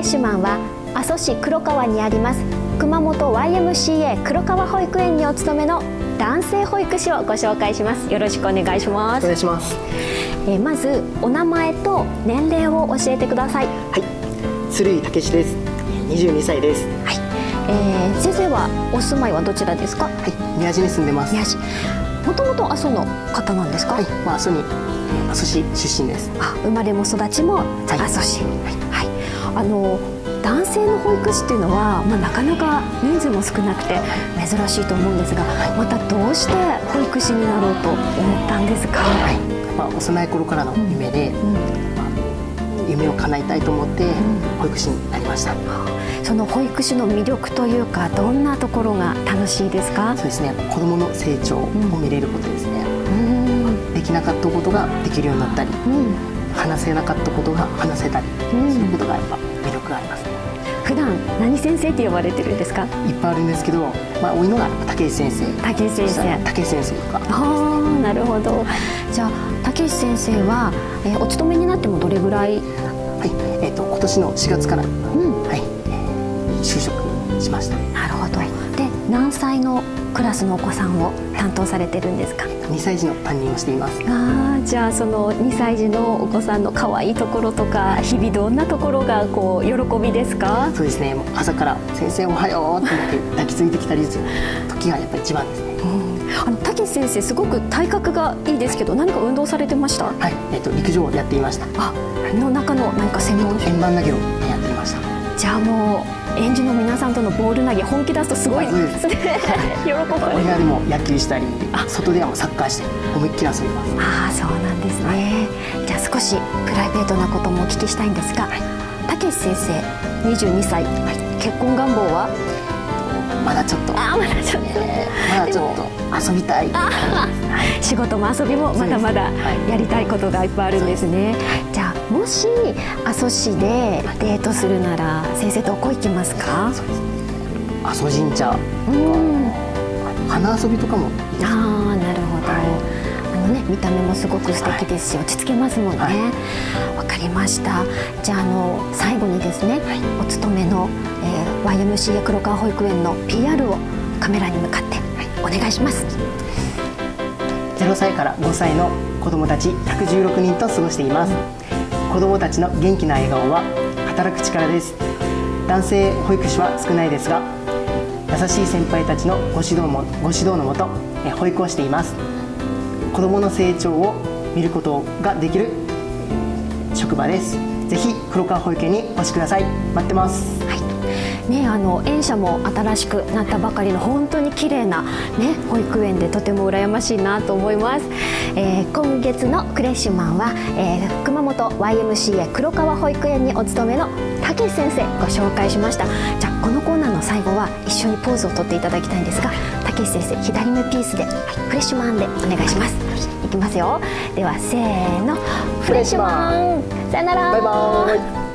レッシュマンは阿蘇市黒川にあります。熊本 YMCA 黒川保育園にお勤めの男性保育士をご紹介します。よろしくお願いします。お願いします。えーまずお名前と年齢を教えてください。はい。鶴井武史です。22歳です。はい、えー先生はお住まいはどちらですか？はい。宮地に住んでます。宮市もともと阿蘇の方なんですか、はい。まあ阿蘇に阿蘇市出身です。あ生まれも育ちもじゃあはい。阿蘇市。はい、あの男性の保育士っていうのは、まあ、なかなか人数も少なくて珍しいと思うんですがまたどうして保育士になろうと思ったんですか、はい。まあ幼い頃からの夢で、うん。まあ夢を叶えたいと思って保育士になりました、その保育士の魅力というかどんなところが楽しいですか？そうですね。子供の成長を見れることですね、うん。できなかったことができるようになったり。うん話せなかったことが話せたり、うん。そういうことがやっぱ魅力があります。ね普段何先生って呼ばれてるんですか？いっぱいあるんですけど、まあ、多いのが武井先生。武井先生。武井先生とか。ああなるほど。じゃあ武石先生は、えーお勤めになってもどれぐらい？はい、えっ、と今年の4月から、うん。はい、えー就職しました。なるほど。で何歳のクラスのお子さんを担当されてるんですか？2歳児の担任をしています。あーじゃあその2歳児のお子さんの可愛いところとか日々どんなところがこう喜びですか？そうですね。朝から先生おはようって思って抱きついてきたりする時がやっぱり一番ですね。あの武先生すごく体格がいいですけど何か運動されてました？はい、えっ、と陸上をやっていました。あの中の何か専門円盤投げをやっていました。じゃあもう園児の皆さんとのボール投げ本気出すとすごいあそうです。喜ばれる。お部屋でも野球したり、外ではサッカーして思いっきり遊びます。ああそうなんですね、じゃあ少しプライベートなこともお聞きしたいんですがたけし先生22歳、結婚願望は？まだちょっと、ああまだちょっと。えーまだちょっと。遊びたい。仕事も遊びもまだまだやりたいことがいっぱいあるんですねもし阿蘇市でデートするなら先生どこ行きますか？阿蘇神社、うん。花遊びとかも。ああなるほど、あのね見た目もすごく素敵ですし、落ち着けますもんね。わ、はい。かりました。じゃああの最後にですね、お勤めの、えー YMCA 黒川保育園の PR をカメラに向かって、お願いします。0歳から5歳の子どもたち116人と過ごしています子どもたちの元気な笑顔は働く力です。男性保育士は少ないですが優しい先輩たちのご指導もご指導のもとえ保育をしています。子どもの成長を見ることができる職場です。ぜひ黒川保育園にお越しください。待ってます。ね、あの園舎も新しくなったばかりの本当に綺麗な、ね、保育園でとても羨ましいなと思います、えー今月のクレッシュマンは、えー熊本 YMCA 黒川保育園にお勤めのたけし先生ご紹介しました。じゃあこのコーナーの最後は一緒にポーズをとっていただきたいんですがたけし先生左目ピースで、はい、フレッシュマンでお願いします。いきますよ。ではせーのフレッシュマン。さよなら。バイバーイ